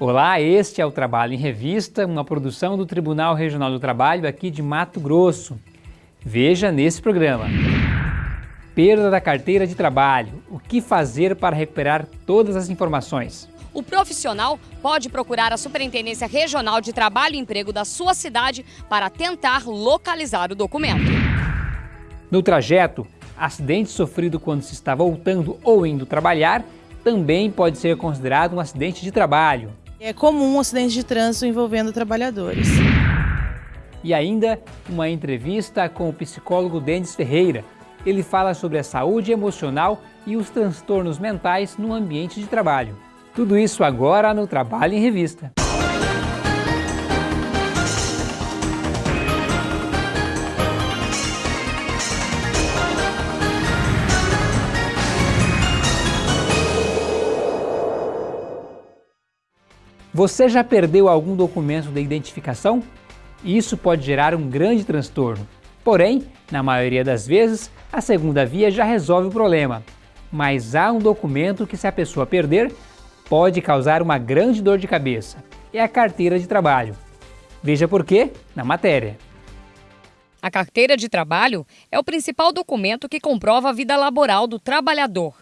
Olá, este é o Trabalho em Revista, uma produção do Tribunal Regional do Trabalho aqui de Mato Grosso. Veja nesse programa. Perda da carteira de trabalho. O que fazer para recuperar todas as informações? O profissional pode procurar a Superintendência Regional de Trabalho e Emprego da sua cidade para tentar localizar o documento. No trajeto, acidente sofrido quando se está voltando ou indo trabalhar também pode ser considerado um acidente de trabalho. É comum um acidente de trânsito envolvendo trabalhadores. E ainda uma entrevista com o psicólogo Denis Ferreira. Ele fala sobre a saúde emocional e os transtornos mentais no ambiente de trabalho. Tudo isso agora no Trabalho em Revista. Você já perdeu algum documento de identificação? Isso pode gerar um grande transtorno. Porém, na maioria das vezes, a segunda via já resolve o problema. Mas há um documento que, se a pessoa perder, pode causar uma grande dor de cabeça. É a carteira de trabalho. Veja por quê na matéria. A carteira de trabalho é o principal documento que comprova a vida laboral do trabalhador.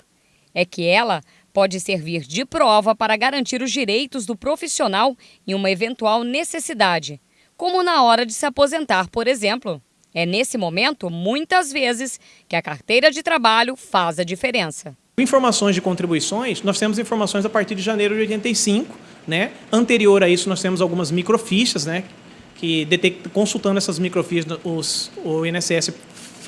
É que ela pode servir de prova para garantir os direitos do profissional em uma eventual necessidade, como na hora de se aposentar, por exemplo. É nesse momento, muitas vezes, que a carteira de trabalho faz a diferença. Informações de contribuições, nós temos informações a partir de janeiro de 85, né? Anterior a isso, nós temos algumas microfichas, né? Que consultando essas microfichas, os, o INSS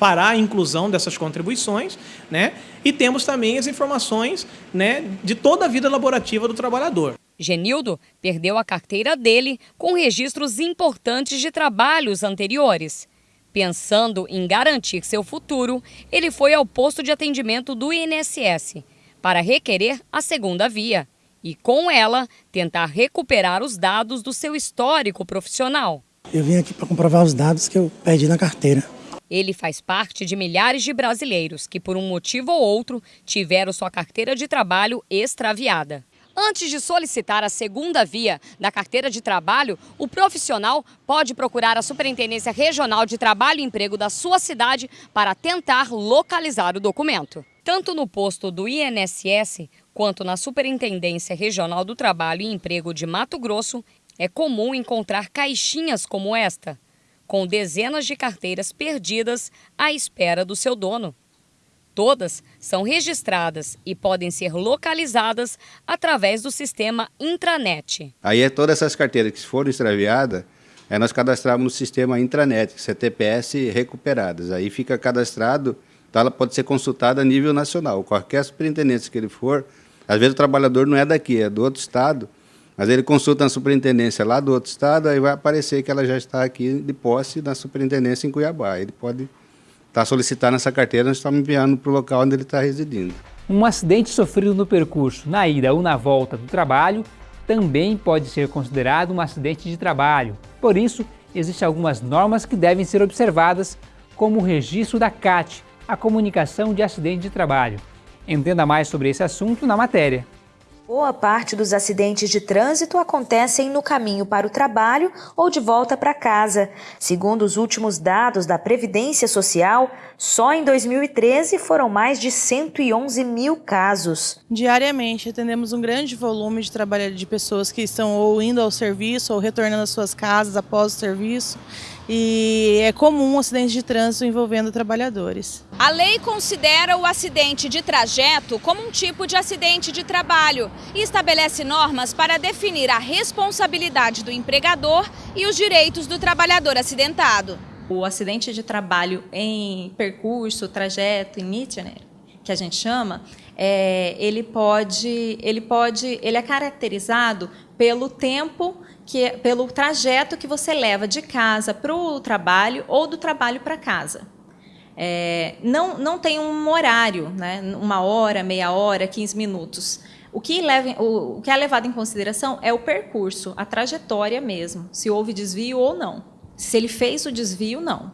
fará a inclusão dessas contribuições, né? E temos também as informações, né, de toda a vida laborativa do trabalhador. Genildo perdeu a carteira dele com registros importantes de trabalhos anteriores. Pensando em garantir seu futuro, ele foi ao posto de atendimento do INSS para requerer a segunda via e, com ela, tentar recuperar os dados do seu histórico profissional. Eu vim aqui para comprovar os dados que eu perdi na carteira. Ele faz parte de milhares de brasileiros que, por um motivo ou outro, tiveram sua carteira de trabalho extraviada. Antes de solicitar a segunda via da carteira de trabalho, o profissional pode procurar a Superintendência Regional de Trabalho e Emprego da sua cidade para tentar localizar o documento. Tanto no posto do INSS quanto na Superintendência Regional do Trabalho e Emprego de Mato Grosso, é comum encontrar caixinhas como esta com dezenas de carteiras perdidas à espera do seu dono. Todas são registradas e podem ser localizadas através do sistema intranet. Aí é todas essas carteiras que foram extraviadas, é nós cadastramos no sistema intranet, CTPS recuperadas. Aí fica cadastrado, então ela pode ser consultada a nível nacional. Qualquer superintendência que ele for, às vezes o trabalhador não é daqui, é do outro estado, mas ele consulta na superintendência lá do outro estado, aí vai aparecer que ela já está aqui de posse na superintendência em Cuiabá. Ele pode estar solicitando essa carteira, nós estamos enviando para o local onde ele está residindo. Um acidente sofrido no percurso, na ida ou na volta do trabalho, também pode ser considerado um acidente de trabalho. Por isso, existem algumas normas que devem ser observadas, como o registro da CAT, a comunicação de acidente de trabalho. Entenda mais sobre esse assunto na matéria. Boa parte dos acidentes de trânsito acontecem no caminho para o trabalho ou de volta para casa. Segundo os últimos dados da Previdência Social, só em 2013 foram mais de 111 mil casos. Diariamente atendemos um grande volume de trabalho de pessoas que estão ou indo ao serviço ou retornando às suas casas após o serviço e é comum um acidente de trânsito envolvendo trabalhadores. A lei considera o acidente de trajeto como um tipo de acidente de trabalho e estabelece normas para definir a responsabilidade do empregador e os direitos do trabalhador acidentado. O acidente de trabalho em percurso, trajeto, em itinerário, que a gente chama, é, ele pode, ele pode, ele é caracterizado pelo tempo que pelo trajeto que você leva de casa para o trabalho ou do trabalho para casa. É, não, não tem um horário, né? uma hora, meia hora, 15 minutos. O que, leva, o, o que é levado em consideração é o percurso, a trajetória mesmo, se houve desvio ou não. Se ele fez o desvio, não.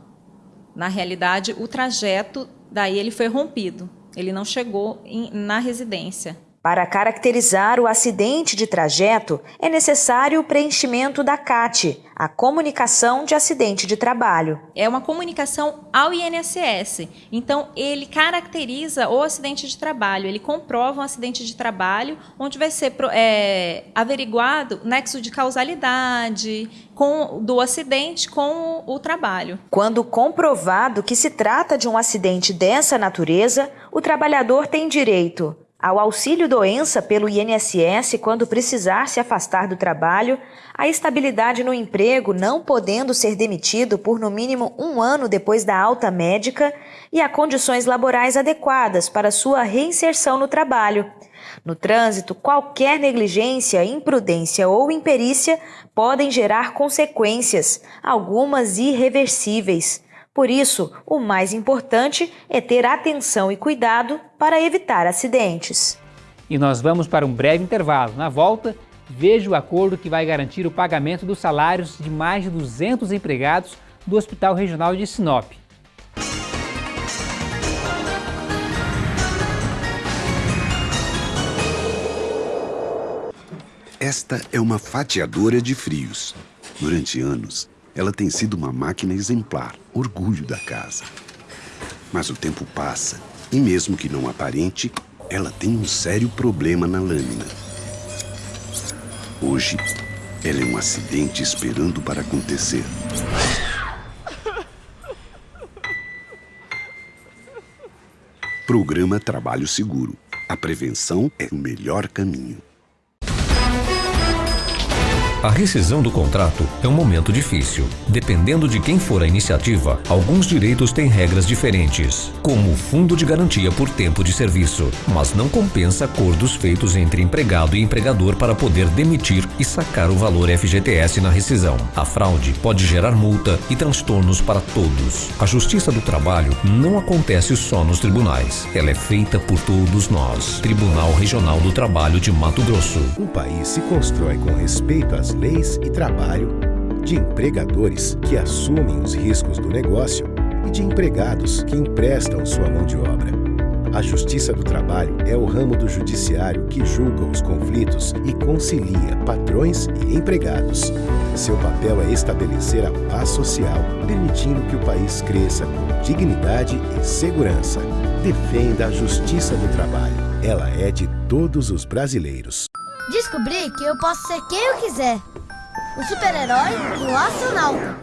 Na realidade, o trajeto, daí ele foi rompido, ele não chegou em, na residência. Para caracterizar o acidente de trajeto, é necessário o preenchimento da CAT, a Comunicação de Acidente de Trabalho. É uma comunicação ao INSS. Então, ele caracteriza o acidente de trabalho, ele comprova um acidente de trabalho, onde vai ser é, averiguado nexo de causalidade com, do acidente com o trabalho. Quando comprovado que se trata de um acidente dessa natureza, o trabalhador tem direito ao auxílio doença pelo INSS quando precisar se afastar do trabalho, a estabilidade no emprego não podendo ser demitido por no mínimo um ano depois da alta médica e a condições laborais adequadas para sua reinserção no trabalho. No trânsito, qualquer negligência, imprudência ou imperícia podem gerar consequências, algumas irreversíveis. Por isso, o mais importante é ter atenção e cuidado para evitar acidentes. E nós vamos para um breve intervalo. Na volta, veja o acordo que vai garantir o pagamento dos salários de mais de 200 empregados do Hospital Regional de Sinop. Esta é uma fatiadora de frios. Durante anos, ela tem sido uma máquina exemplar, orgulho da casa. Mas o tempo passa e, mesmo que não aparente, ela tem um sério problema na lâmina. Hoje, ela é um acidente esperando para acontecer. Programa Trabalho Seguro. A prevenção é o melhor caminho. A rescisão do contrato é um momento difícil. Dependendo de quem for a iniciativa, alguns direitos têm regras diferentes, como o fundo de garantia por tempo de serviço, mas não compensa acordos feitos entre empregado e empregador para poder demitir e sacar o valor FGTS na rescisão. A fraude pode gerar multa e transtornos para todos. A Justiça do Trabalho não acontece só nos tribunais, ela é feita por todos nós. Tribunal Regional do Trabalho de Mato Grosso. Um país se constrói com respeito às leis e trabalho, de empregadores que assumem os riscos do negócio e de empregados que emprestam sua mão de obra. A Justiça do Trabalho é o ramo do judiciário que julga os conflitos e concilia patrões e empregados. Seu papel é estabelecer a paz social, permitindo que o país cresça com dignidade e segurança. Defenda a Justiça do Trabalho. Ela é de todos os brasileiros. Descobri que eu posso ser quem eu quiser. O super-herói e o astronauta.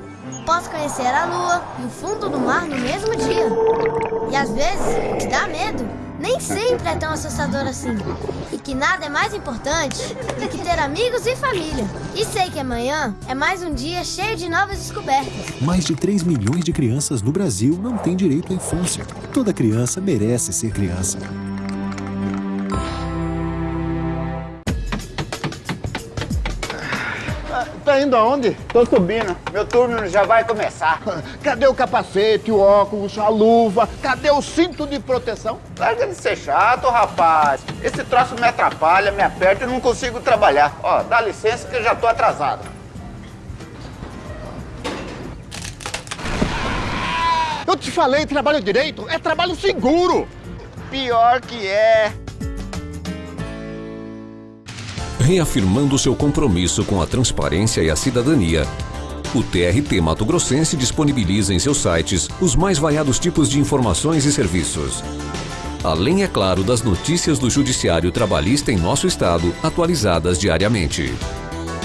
Posso conhecer a lua e o fundo do mar no mesmo dia. E às vezes, o que dá medo nem sempre é tão assustador assim. E que nada é mais importante do que ter amigos e família. E sei que amanhã é mais um dia cheio de novas descobertas. Mais de 3 milhões de crianças no Brasil não têm direito à infância. Toda criança merece ser criança. Tá indo aonde? Tô subindo. Meu turno já vai começar. Cadê o capacete, o óculos, a luva? Cadê o cinto de proteção? Larga de ser chato, rapaz. Esse troço me atrapalha, me aperta e não consigo trabalhar. Ó, dá licença que eu já tô atrasado. Eu te falei, trabalho direito é trabalho seguro. Pior que é. Reafirmando seu compromisso com a transparência e a cidadania, o TRT Mato Grossense disponibiliza em seus sites os mais variados tipos de informações e serviços. Além, é claro, das notícias do Judiciário Trabalhista em nosso estado, atualizadas diariamente.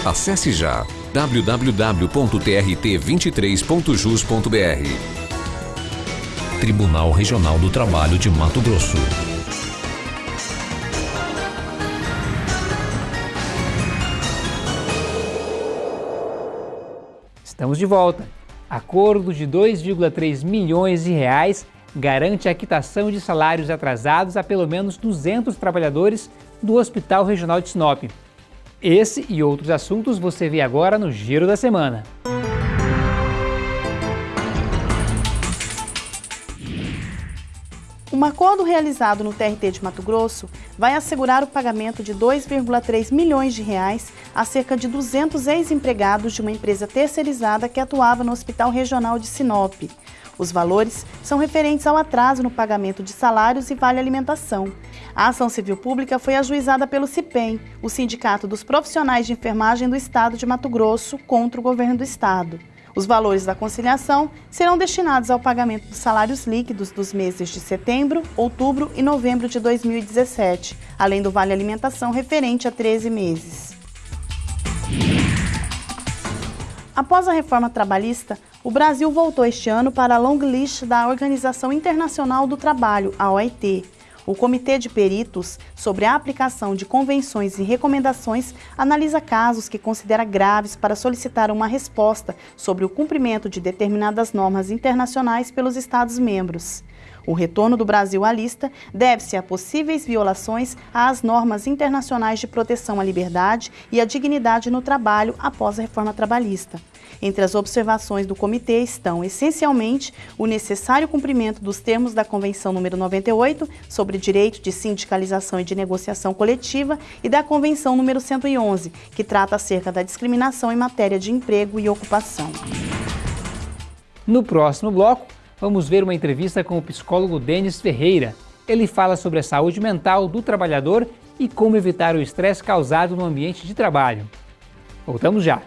Acesse já www.trt23.jus.br. Tribunal Regional do Trabalho de Mato Grosso. Estamos de volta. Acordo de 2,3 milhões de reais garante a quitação de salários atrasados a pelo menos 200 trabalhadores do Hospital Regional de Sinop. Esse e outros assuntos você vê agora no Giro da Semana. Um acordo realizado no TRT de Mato Grosso vai assegurar o pagamento de 2,3 milhões de reais a cerca de 200 ex-empregados de uma empresa terceirizada que atuava no Hospital Regional de Sinop. Os valores são referentes ao atraso no pagamento de salários e vale alimentação. A ação civil pública foi ajuizada pelo CIPEM, o Sindicato dos Profissionais de Enfermagem do Estado de Mato Grosso, contra o governo do estado. Os valores da conciliação serão destinados ao pagamento dos salários líquidos dos meses de setembro, outubro e novembro de 2017, além do vale alimentação referente a 13 meses. Após a reforma trabalhista, o Brasil voltou este ano para a long list da Organização Internacional do Trabalho, a OIT. O Comitê de Peritos sobre a aplicação de convenções e recomendações analisa casos que considera graves para solicitar uma resposta sobre o cumprimento de determinadas normas internacionais pelos Estados-membros. O retorno do Brasil à lista deve-se a possíveis violações às normas internacionais de proteção à liberdade e à dignidade no trabalho após a reforma trabalhista. Entre as observações do comitê estão, essencialmente, o necessário cumprimento dos termos da Convenção número 98 sobre direito de sindicalização e de negociação coletiva e da Convenção número 111, que trata acerca da discriminação em matéria de emprego e ocupação. No próximo bloco, vamos ver uma entrevista com o psicólogo Denis Ferreira. Ele fala sobre a saúde mental do trabalhador e como evitar o estresse causado no ambiente de trabalho. Voltamos já!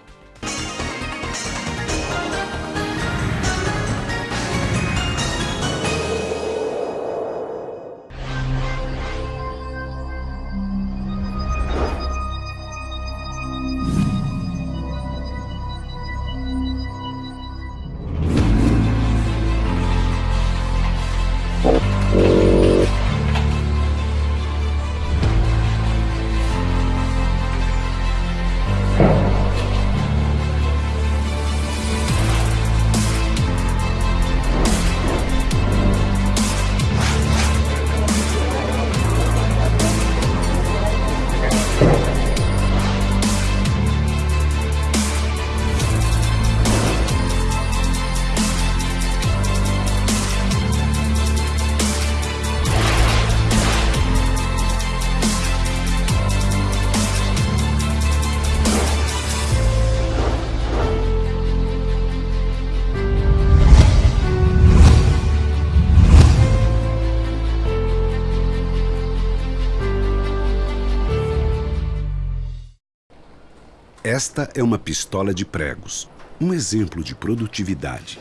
Esta é uma pistola de pregos, um exemplo de produtividade.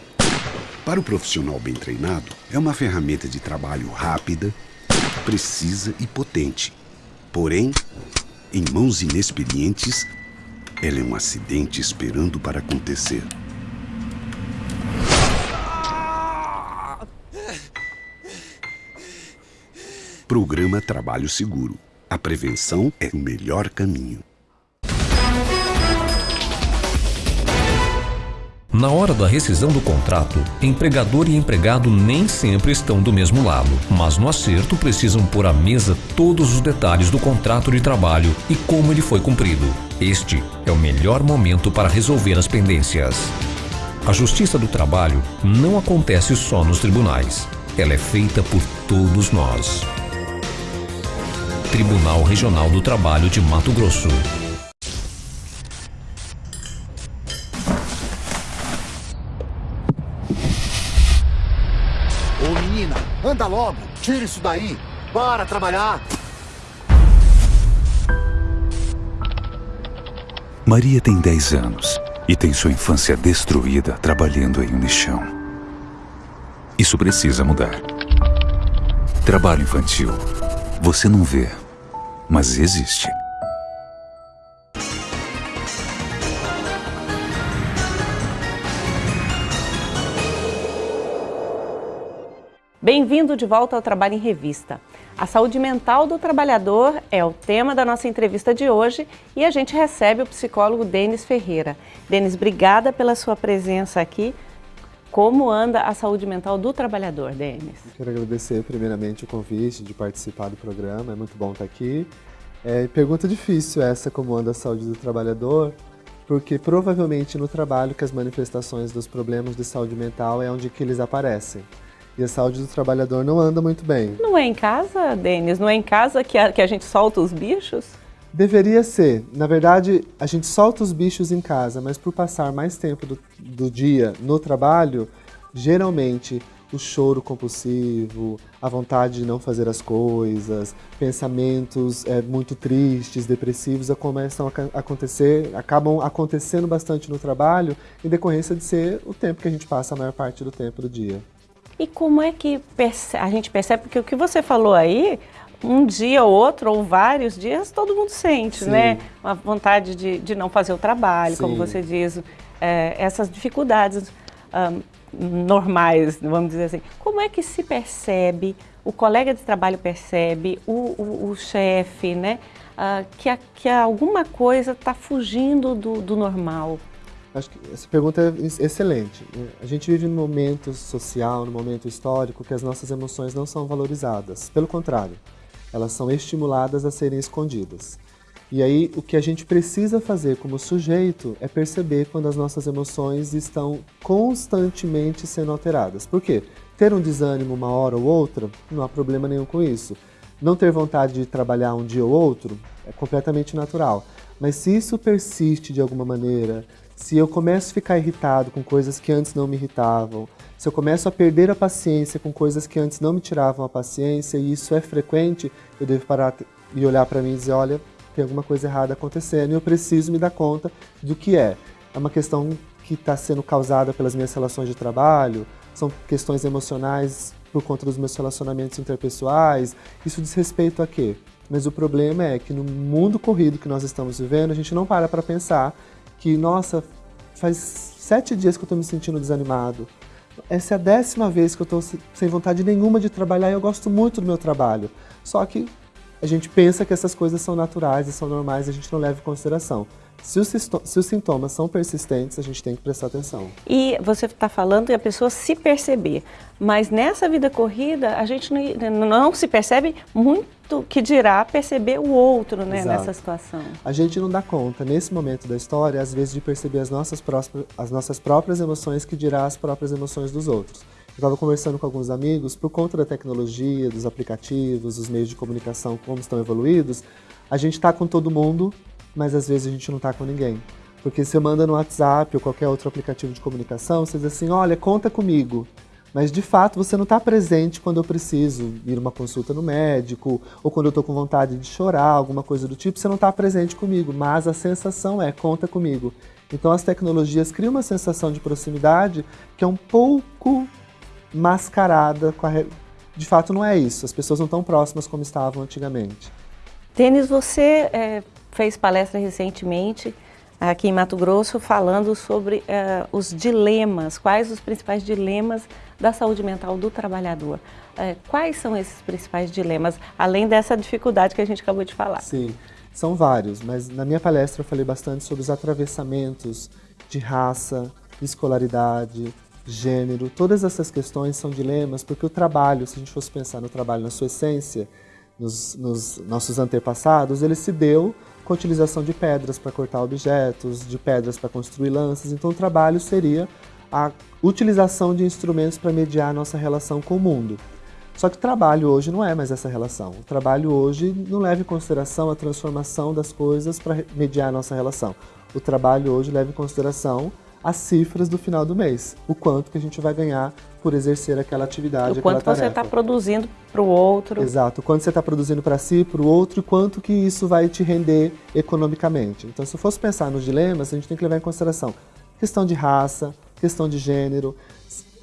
Para o profissional bem treinado, é uma ferramenta de trabalho rápida, precisa e potente. Porém, em mãos inexperientes, ela é um acidente esperando para acontecer. Programa Trabalho Seguro. A prevenção é o melhor caminho. Na hora da rescisão do contrato, empregador e empregado nem sempre estão do mesmo lado, mas no acerto precisam pôr à mesa todos os detalhes do contrato de trabalho e como ele foi cumprido. Este é o melhor momento para resolver as pendências. A Justiça do Trabalho não acontece só nos tribunais. Ela é feita por todos nós. Tribunal Regional do Trabalho de Mato Grosso. Anda logo, tira isso daí. Para trabalhar. Maria tem 10 anos e tem sua infância destruída trabalhando em um lixão. Isso precisa mudar. Trabalho infantil. Você não vê, mas existe. Bem-vindo de volta ao Trabalho em Revista. A saúde mental do trabalhador é o tema da nossa entrevista de hoje e a gente recebe o psicólogo Denis Ferreira. Denis, obrigada pela sua presença aqui. Como anda a saúde mental do trabalhador, Denis? Quero agradecer primeiramente o convite de participar do programa, é muito bom estar aqui. É, pergunta difícil essa, como anda a saúde do trabalhador, porque provavelmente no trabalho que as manifestações dos problemas de saúde mental é onde que eles aparecem e a saúde do trabalhador não anda muito bem. Não é em casa, Denis? Não é em casa que a, que a gente solta os bichos? Deveria ser. Na verdade, a gente solta os bichos em casa, mas por passar mais tempo do, do dia no trabalho, geralmente o choro compulsivo, a vontade de não fazer as coisas, pensamentos é, muito tristes, depressivos, começam a acontecer, acabam acontecendo bastante no trabalho em decorrência de ser o tempo que a gente passa a maior parte do tempo do dia. E como é que a gente percebe, porque o que você falou aí, um dia ou outro, ou vários dias, todo mundo sente, Sim. né? Uma vontade de, de não fazer o trabalho, Sim. como você diz, é, essas dificuldades um, normais, vamos dizer assim. Como é que se percebe, o colega de trabalho percebe, o, o, o chefe, né? Uh, que, a, que alguma coisa está fugindo do, do normal? Acho que essa pergunta é excelente. A gente vive num momento social, num momento histórico, que as nossas emoções não são valorizadas. Pelo contrário, elas são estimuladas a serem escondidas. E aí, o que a gente precisa fazer como sujeito é perceber quando as nossas emoções estão constantemente sendo alteradas. Por quê? Ter um desânimo uma hora ou outra, não há problema nenhum com isso. Não ter vontade de trabalhar um dia ou outro é completamente natural. Mas se isso persiste de alguma maneira, se eu começo a ficar irritado com coisas que antes não me irritavam, se eu começo a perder a paciência com coisas que antes não me tiravam a paciência, e isso é frequente, eu devo parar e olhar para mim e dizer, olha, tem alguma coisa errada acontecendo e eu preciso me dar conta do que é. É uma questão que está sendo causada pelas minhas relações de trabalho, são questões emocionais por conta dos meus relacionamentos interpessoais. Isso diz respeito a quê? Mas o problema é que no mundo corrido que nós estamos vivendo, a gente não para para pensar que, nossa, faz sete dias que eu estou me sentindo desanimado. Essa é a décima vez que eu estou sem vontade nenhuma de trabalhar e eu gosto muito do meu trabalho. Só que a gente pensa que essas coisas são naturais e são normais a gente não leva em consideração. Se os, se os, sintomas são persistentes, a gente tem que prestar atenção. E você está falando e a pessoa se perceber, mas nessa vida corrida a gente não, não se percebe muito que dirá perceber o outro né, nessa situação. A gente não dá conta, nesse momento da história, às vezes de perceber as nossas, próprias, as nossas próprias emoções que dirá as próprias emoções dos outros estava conversando com alguns amigos, por conta da tecnologia, dos aplicativos, dos meios de comunicação, como estão evoluídos, a gente está com todo mundo, mas às vezes a gente não está com ninguém. Porque você manda no WhatsApp ou qualquer outro aplicativo de comunicação, você diz assim, olha, conta comigo. Mas de fato você não está presente quando eu preciso ir uma consulta no médico, ou quando eu estou com vontade de chorar, alguma coisa do tipo, você não está presente comigo, mas a sensação é conta comigo. Então as tecnologias criam uma sensação de proximidade que é um pouco mascarada com a... De fato, não é isso. As pessoas não estão próximas como estavam antigamente. Denis, você é, fez palestra recentemente aqui em Mato Grosso falando sobre é, os dilemas, quais os principais dilemas da saúde mental do trabalhador. É, quais são esses principais dilemas, além dessa dificuldade que a gente acabou de falar? Sim, são vários, mas na minha palestra eu falei bastante sobre os atravessamentos de raça, escolaridade, gênero, todas essas questões são dilemas, porque o trabalho, se a gente fosse pensar no trabalho na sua essência, nos, nos nossos antepassados, ele se deu com a utilização de pedras para cortar objetos, de pedras para construir lanças, então o trabalho seria a utilização de instrumentos para mediar a nossa relação com o mundo. Só que trabalho hoje não é mais essa relação. O trabalho hoje não leva em consideração a transformação das coisas para mediar a nossa relação. O trabalho hoje leva em consideração as cifras do final do mês, o quanto que a gente vai ganhar por exercer aquela atividade, o quanto você está produzindo para o outro. Exato, o quanto você está produzindo para si, para o outro e quanto que isso vai te render economicamente. Então, se eu fosse pensar nos dilemas, a gente tem que levar em consideração questão de raça, questão de gênero.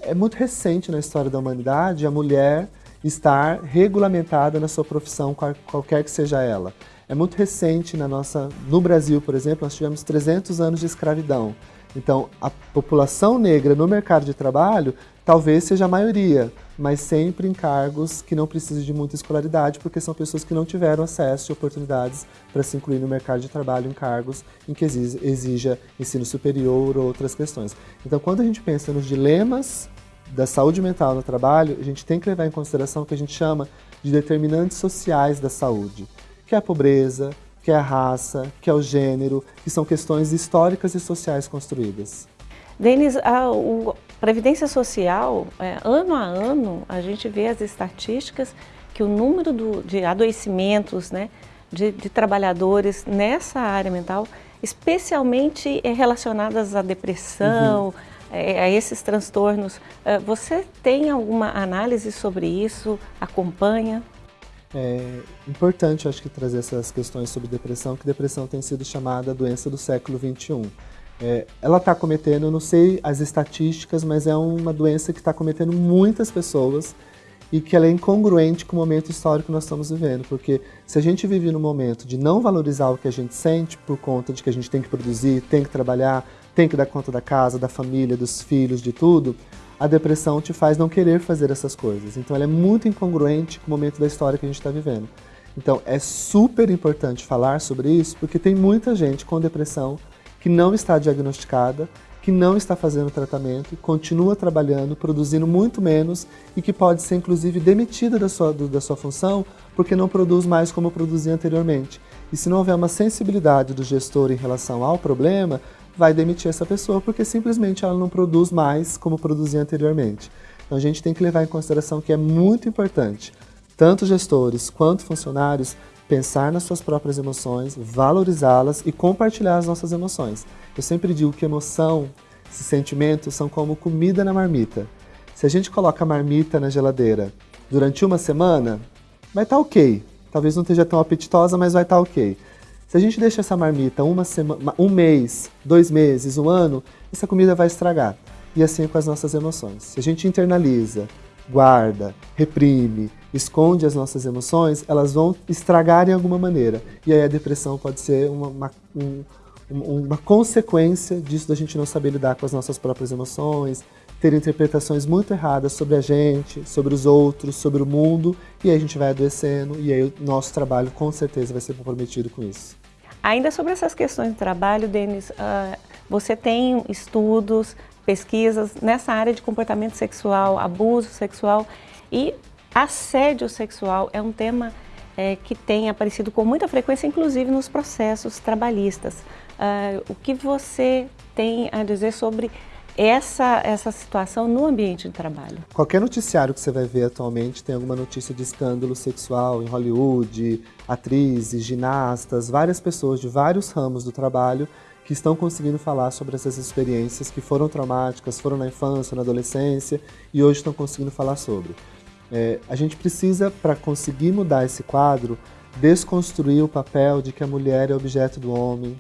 É muito recente na história da humanidade a mulher estar regulamentada na sua profissão, qualquer que seja ela. É muito recente na nossa, no Brasil, por exemplo, nós tivemos 300 anos de escravidão. Então, a população negra no mercado de trabalho talvez seja a maioria, mas sempre em cargos que não precisam de muita escolaridade, porque são pessoas que não tiveram acesso e oportunidades para se incluir no mercado de trabalho em cargos em que exija ensino superior ou outras questões. Então, quando a gente pensa nos dilemas da saúde mental no trabalho, a gente tem que levar em consideração o que a gente chama de determinantes sociais da saúde, que é a pobreza, que é a raça, que é o gênero, que são questões históricas e sociais construídas. Denis, a, o, Previdência Social, é, ano a ano, a gente vê as estatísticas que o número do, de adoecimentos né, de, de, trabalhadores nessa área mental, especialmente relacionadas à depressão, uhum. é, a esses transtornos. É, você tem alguma análise sobre isso? Acompanha? É importante, acho que, trazer essas questões sobre depressão, que depressão tem sido chamada doença do século XXI. É, ela está cometendo, eu não sei as estatísticas, mas é uma doença que está cometendo muitas pessoas e que ela é incongruente com o momento histórico que nós estamos vivendo, porque se a gente vive no momento de não valorizar o que a gente sente por conta de que a gente tem que produzir, tem que trabalhar, tem que dar conta da casa, da família, dos filhos, de tudo, a depressão te faz não querer fazer essas coisas. Então ela é muito incongruente com o momento da história que a gente está vivendo. Então é super importante falar sobre isso, porque tem muita gente com depressão que não está diagnosticada que não está fazendo tratamento, continua trabalhando, produzindo muito menos e que pode ser inclusive demitida da sua, da sua função porque não produz mais como produzia anteriormente. E se não houver uma sensibilidade do gestor em relação ao problema, vai demitir essa pessoa porque simplesmente ela não produz mais como produzia anteriormente. Então a gente tem que levar em consideração que é muito importante, tanto gestores quanto funcionários, pensar nas suas próprias emoções, valorizá-las e compartilhar as nossas emoções. Eu sempre digo que emoção, esses sentimentos são como comida na marmita. Se a gente coloca a marmita na geladeira durante uma semana, vai estar tá ok. Talvez não esteja tão apetitosa, mas vai estar tá ok. Se a gente deixa essa marmita uma semana, um mês, dois meses, um ano, essa comida vai estragar. E assim é com as nossas emoções. Se a gente internaliza, guarda, reprime, esconde as nossas emoções, elas vão estragar em alguma maneira. E aí a depressão pode ser uma, uma, um, uma consequência disso da gente não saber lidar com as nossas próprias emoções, ter interpretações muito erradas sobre a gente, sobre os outros, sobre o mundo, e aí a gente vai adoecendo, e aí o nosso trabalho com certeza vai ser comprometido com isso. Ainda sobre essas questões de trabalho, Denis, uh, você tem estudos, pesquisas nessa área de comportamento sexual, abuso sexual e assédio sexual é um tema é, que tem aparecido com muita frequência, inclusive nos processos trabalhistas. Uh, o que você tem a dizer sobre essa, essa situação no ambiente de trabalho? Qualquer noticiário que você vai ver atualmente tem alguma notícia de escândalo sexual em Hollywood, atrizes, ginastas, várias pessoas de vários ramos do trabalho que estão conseguindo falar sobre essas experiências que foram traumáticas, foram na infância, na adolescência e hoje estão conseguindo falar sobre. É, a gente precisa, para conseguir mudar esse quadro, desconstruir o papel de que a mulher é objeto do homem,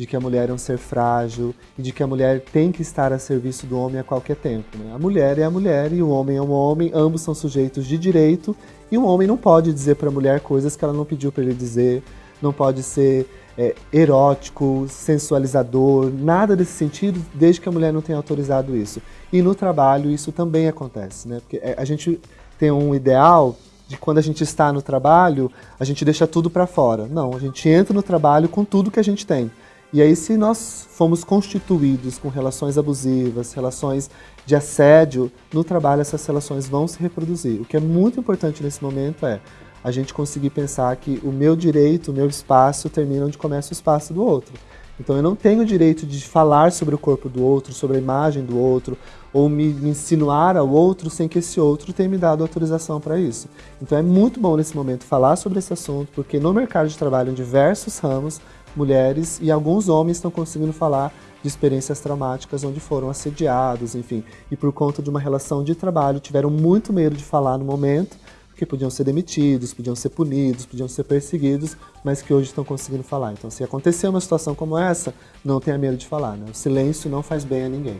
de que a mulher é um ser frágil e de que a mulher tem que estar a serviço do homem a qualquer tempo. Né? A mulher é a mulher e o homem é um homem, ambos são sujeitos de direito e um homem não pode dizer para a mulher coisas que ela não pediu para ele dizer, não pode ser é, erótico, sensualizador, nada desse sentido, desde que a mulher não tenha autorizado isso. E no trabalho isso também acontece, né? Porque é, a gente tem um ideal de quando a gente está no trabalho, a gente deixa tudo para fora. Não, a gente entra no trabalho com tudo que a gente tem. E aí, se nós fomos constituídos com relações abusivas, relações de assédio no trabalho, essas relações vão se reproduzir. O que é muito importante nesse momento é a gente conseguir pensar que o meu direito, o meu espaço termina onde começa o espaço do outro. Então eu não tenho o direito de falar sobre o corpo do outro, sobre a imagem do outro, ou me, insinuar ao outro sem que esse outro tenha me dado autorização para isso. Então é muito bom nesse momento falar sobre esse assunto, porque no mercado de trabalho, em diversos ramos, mulheres e alguns homens estão conseguindo falar de experiências traumáticas onde foram assediados, enfim, e por conta de uma relação de trabalho tiveram muito medo de falar no momento, porque podiam ser demitidos, podiam ser punidos, podiam ser perseguidos, mas que hoje estão conseguindo falar. Então, se acontecer uma situação como essa, não tenha medo de falar. Né? O silêncio não faz bem a ninguém.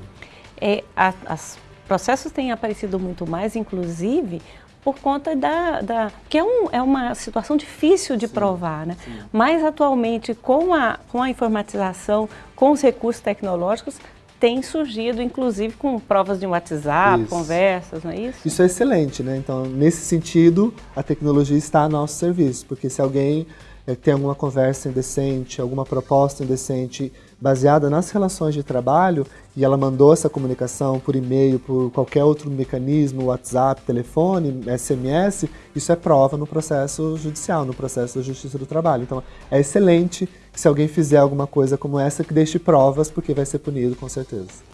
É, os processos têm aparecido muito mais, inclusive, por conta da... da que é, um, é uma situação difícil de sim, provar, né? Sim. Mas atualmente, com a, com a informatização, com os recursos tecnológicos, tem surgido, inclusive com provas de WhatsApp, isso. conversas, não é isso? Isso é excelente, né? Então, nesse sentido, a tecnologia está a nosso serviço, porque se alguém é, tem alguma conversa indecente, alguma proposta indecente baseada nas relações de trabalho e ela mandou essa comunicação por e-mail, por qualquer outro mecanismo, WhatsApp, telefone, SMS, isso é prova no processo judicial, no processo da Justiça do Trabalho. Então é excelente que se alguém fizer alguma coisa como essa, que deixe provas, porque vai ser punido com certeza.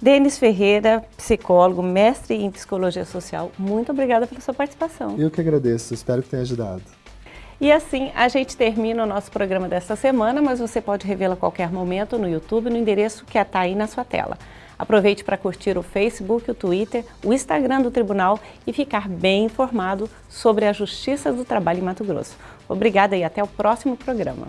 Denis Ferreira, psicólogo, mestre em psicologia social, muito obrigada pela sua participação. Eu que agradeço, espero que tenha ajudado. E assim a gente termina o nosso programa desta semana, mas você pode revê-lo a qualquer momento no YouTube, no endereço que está aí na sua tela. Aproveite para curtir o Facebook, o Twitter, o Instagram do Tribunal e ficar bem informado sobre a Justiça do Trabalho em Mato Grosso. Obrigada e até o próximo programa.